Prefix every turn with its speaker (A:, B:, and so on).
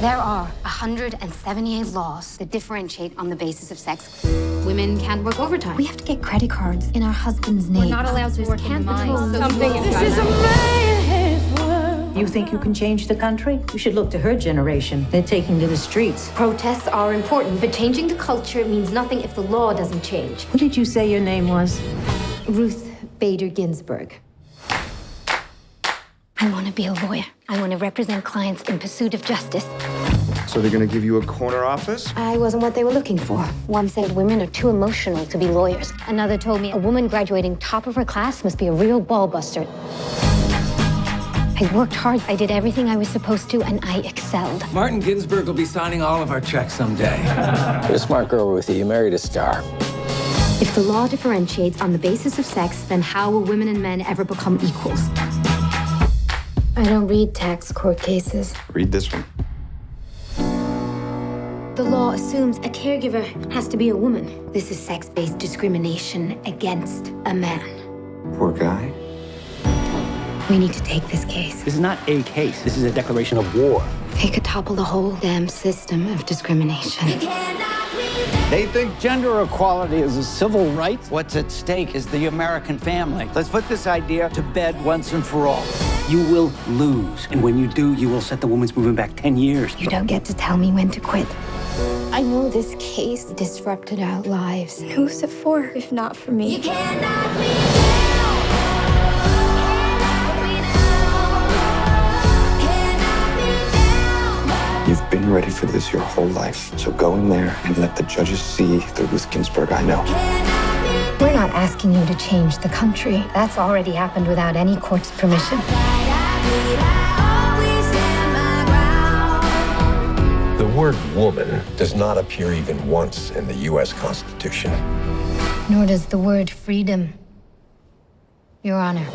A: There are 178 laws that differentiate on the basis of sex. Women can't work overtime. We have to get credit cards in our husband's name.
B: We're not allowed to work in
A: Can't
B: mines.
A: patrol those
B: Something
C: This is a man's world.
D: You think you can change the country? You should look to her generation. They're taking to the streets.
A: Protests are important, but changing the culture means nothing if the law doesn't change.
D: What did you say your name was?
A: Ruth Bader Ginsburg. I want to be a lawyer. I want to represent clients in pursuit of justice.
E: So they're gonna give you a corner office?
A: I wasn't what they were looking for. One said women are too emotional to be lawyers. Another told me a woman graduating top of her class must be a real ball buster. I worked hard. I did everything I was supposed to, and I excelled.
F: Martin Ginsburg will be signing all of our checks someday.
G: You're a smart girl, Ruthie. You married a star.
A: If the law differentiates on the basis of sex, then how will women and men ever become equals? I don't read tax court cases.
E: Read this one.
A: The law assumes a caregiver has to be a woman. This is sex based discrimination against a man.
E: Poor guy.
A: We need to take this case.
H: This is not a case. This is a declaration of war.
A: It could topple the whole damn system of discrimination.
I: They think gender equality is a civil right.
H: What's at stake is the American family. Let's put this idea to bed once and for all. You will lose. And when you do, you will set the women's movement back 10 years.
A: You don't get to tell me when to quit. I know this case disrupted our lives.
C: Who's it for if not for me?
E: You cannot be You've been ready for this your whole life. So go in there and let the judges see the Ruth Ginsburg I know.
A: We're not asking you to change the country. That's already happened without any court's permission.
J: The word woman does not appear even once in the U.S. Constitution.
A: Nor does the word freedom, Your Honor.